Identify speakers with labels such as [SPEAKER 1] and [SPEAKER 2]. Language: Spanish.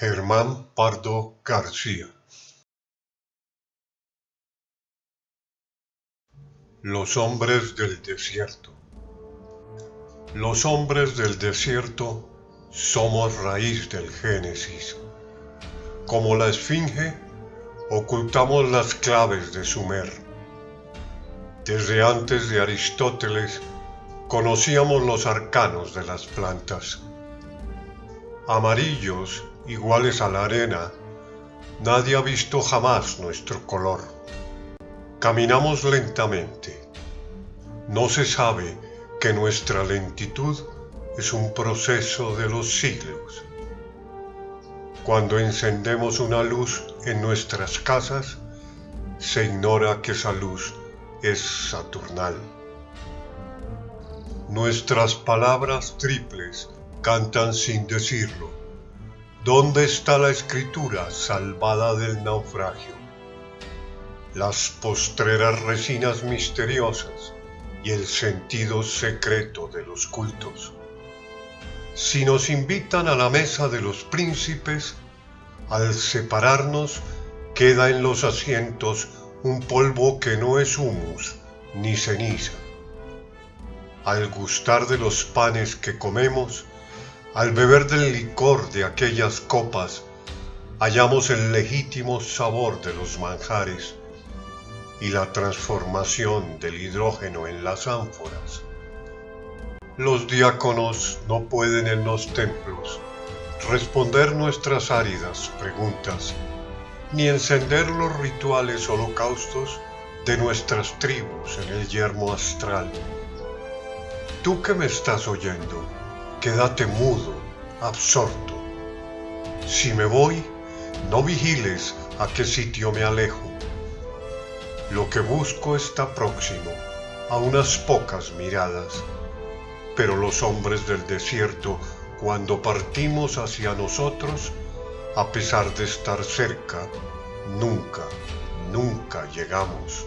[SPEAKER 1] Germán Pardo García Los hombres del desierto Los hombres del desierto somos raíz del Génesis. Como la esfinge, ocultamos las claves de Sumer. Desde antes de Aristóteles conocíamos los arcanos de las plantas. Amarillos iguales a la arena, nadie ha visto jamás nuestro color. Caminamos lentamente. No se sabe que nuestra lentitud es un proceso de los siglos. Cuando encendemos una luz en nuestras casas, se ignora que esa luz es saturnal. Nuestras palabras triples cantan sin decirlo ¿Dónde está la escritura salvada del naufragio? Las postreras resinas misteriosas y el sentido secreto de los cultos. Si nos invitan a la mesa de los príncipes, al separarnos queda en los asientos un polvo que no es humus ni ceniza. Al gustar de los panes que comemos, al beber del licor de aquellas copas, hallamos el legítimo sabor de los manjares y la transformación del hidrógeno en las ánforas. Los diáconos no pueden en los templos responder nuestras áridas preguntas, ni encender los rituales holocaustos de nuestras tribus en el yermo astral. Tú que me estás oyendo, quédate mudo, absorto. Si me voy, no vigiles a qué sitio me alejo. Lo que busco está próximo, a unas pocas miradas. Pero los hombres del desierto, cuando partimos hacia nosotros, a pesar de estar cerca, nunca, nunca llegamos.